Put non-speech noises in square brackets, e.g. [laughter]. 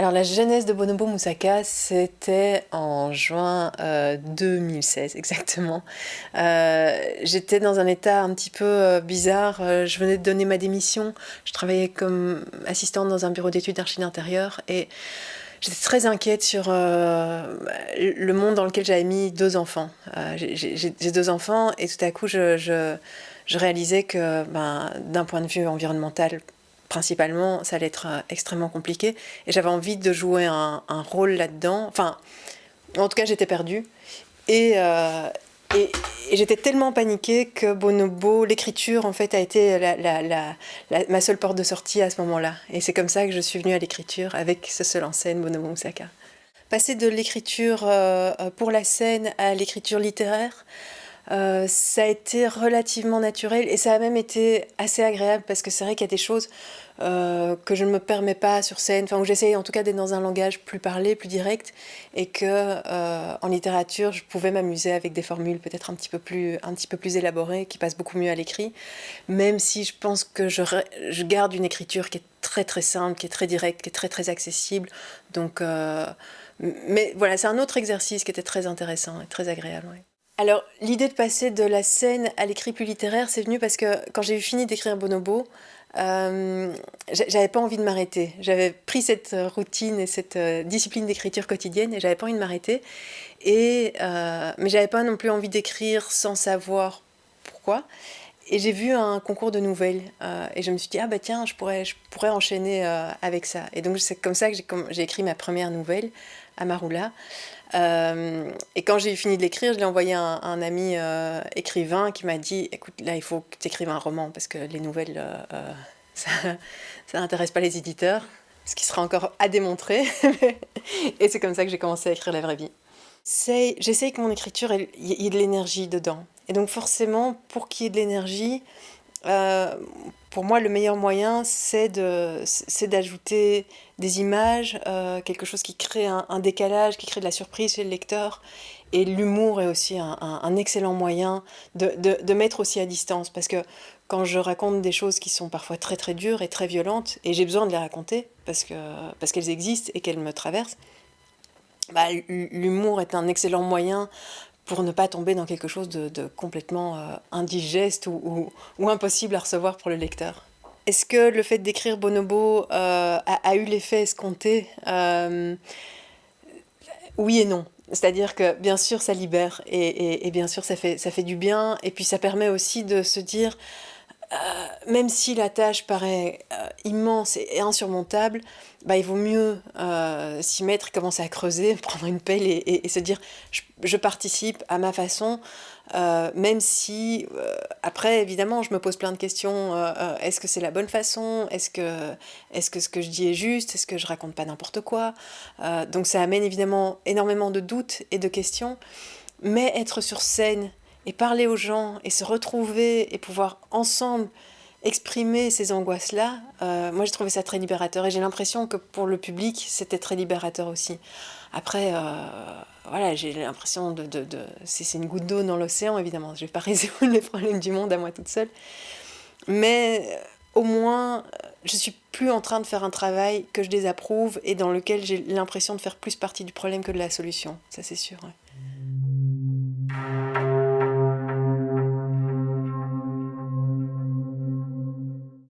Alors la genèse de Bonobo Moussaka, c'était en juin 2016 euh, exactement. Euh, j'étais dans un état un petit peu euh, bizarre, je venais de donner ma démission, je travaillais comme assistante dans un bureau d'études d'archi d'intérieur et j'étais très inquiète sur le monde dans lequel j'avais mis deux enfants. J'ai deux enfants et tout à coup je, je réalisais que ben, d'un point de vue environnemental, principalement, ça allait être euh, extrêmement compliqué. Et j'avais envie de jouer un, rôle là-dedans. Enfin, en tout cas, j'étais perdue. Et, euh, et, j'étais tellement paniquée que Bonobo, l'écriture, en fait, a été la, ma seule porte de sortie à ce moment-là. Et c'est comme ça que je suis venue à l'écriture avec ce seul en scène, Bonobo Moussaka. Passer de l'écriture euh, pour la scène à l'écriture littéraire, euh, ça a été relativement naturel et ça a même été assez agréable parce que c'est vrai qu'il y a des choses euh, que je ne me permets pas sur scène, enfin où j'essaye en tout cas d'être dans un langage plus parlé, plus direct et que euh, en littérature je pouvais m'amuser avec des formules peut-être un petit peu plus élaborées qui passent beaucoup mieux à l'écrit, même si je pense que je, je, garde une écriture qui est très très simple, qui est très directe, qui est très très accessible, donc mais voilà c'est un autre exercice qui était très intéressant et très agréable. Alors, l'idée de passer de la scène à l'écrit plus littéraire, c'est venu parce que quand j'ai eu fini d'écrire Bonobo, euh, j'avais pas envie de m'arrêter. J'avais pris cette routine et cette euh, discipline d'écriture quotidienne et j'avais pas envie de m'arrêter. Et euh, mais j'avais pas non plus envie d'écrire sans savoir pourquoi. Et j'ai vu un concours de nouvelles euh, et je me suis dit ah bah tiens je pourrais je pourrais enchaîner avec ça. Et donc c'est comme ça que j'ai écrit ma première nouvelle, Amarula. Euh, et quand j'ai fini de l'écrire, je l'ai envoyé à un, ami euh, écrivain qui m'a dit écoute, là, il faut que tu écrives un roman parce que les nouvelles, euh, [laughs] ça n'intéresse pas les éditeurs, ce qui sera encore à démontrer. [laughs] et c'est comme ça que j'ai commencé à écrire La vraie vie. J'essaye que mon écriture, il y ait de l'énergie dedans. Et donc, forcément, pour qu'il y ait de l'énergie, pour moi, le meilleur moyen, c'est d'ajouter des images, euh, quelque chose qui crée un, décalage, qui crée de la surprise chez le lecteur. Et l'humour est aussi un, excellent moyen de, mettre aussi à distance. Parce que quand je raconte des choses qui sont parfois très très dures et très violentes, et j'ai besoin de les raconter parce parce qu'elles existent et qu'elles me traversent, bah, l'humour est un excellent moyen pour ne pas tomber dans quelque chose de, complètement euh, indigeste ou, impossible à recevoir pour le lecteur. Est-ce que le fait d'écrire Bonobo euh, a, eu l'effet escompté? Euh, Oui et non. C'est-à-dire que bien sûr ça libère et, bien sûr ça fait, ça fait du bien et puis ça permet aussi de se dire euh, même si la tâche paraît euh, immense et insurmontable, bah, il vaut mieux euh, s'y mettre, commencer à creuser, [laughs] prendre une pelle et, se dire je, participe à ma façon, même si après évidemment je me pose plein de questions, est-ce que c'est la bonne façon, est-ce que, est que ce que je dis est juste, est-ce que je raconte pas n'importe quoi, donc ça amène évidemment énormément de doutes et de questions, mais être sur scène et parler aux gens et se retrouver et pouvoir ensemble exprimer ces angoisses-là, euh, moi j'ai trouvé ça très libérateur et j'ai l'impression que pour le public c'était très libérateur aussi. Après, euh, voilà, j'ai l'impression de... c'est une goutte d'eau dans l'océan évidemment, je vais pas [laughs] résoudre les problèmes du monde à moi toute seule, mais euh, au moins je suis plus en train de faire un travail que je désapprouve et dans lequel j'ai l'impression de faire plus partie du problème que de la solution, ça c'est sûr.